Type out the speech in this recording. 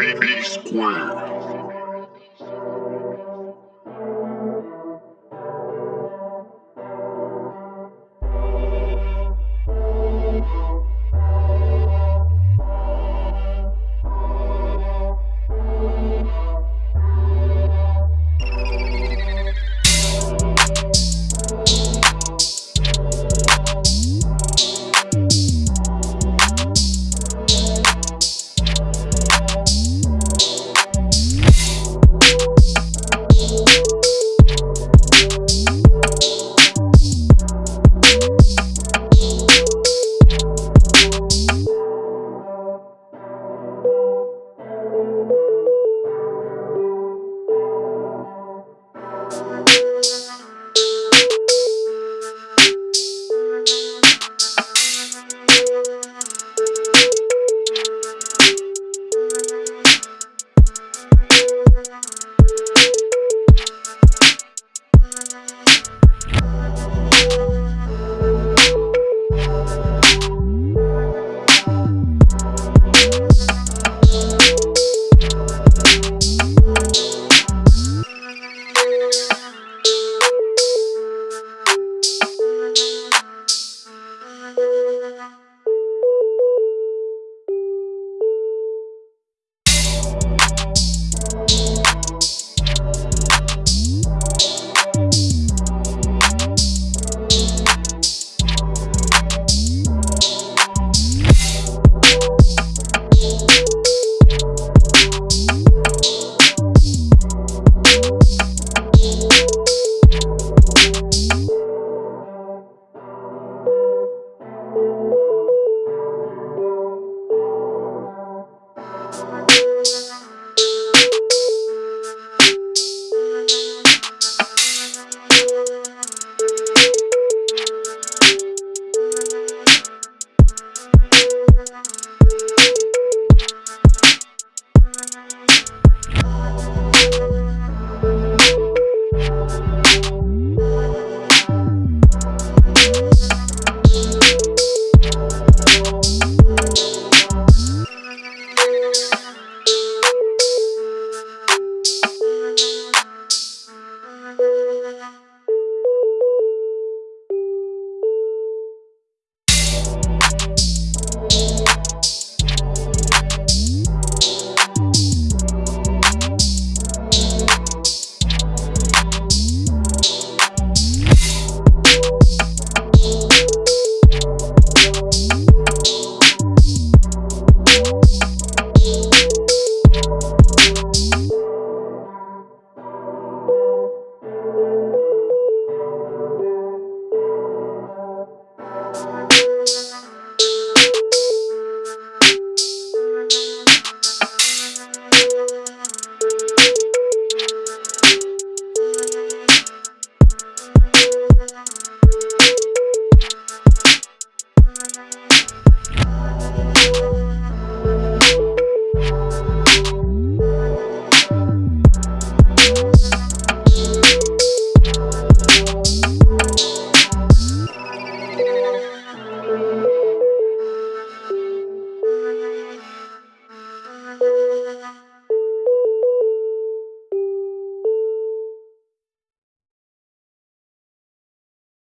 BB Square.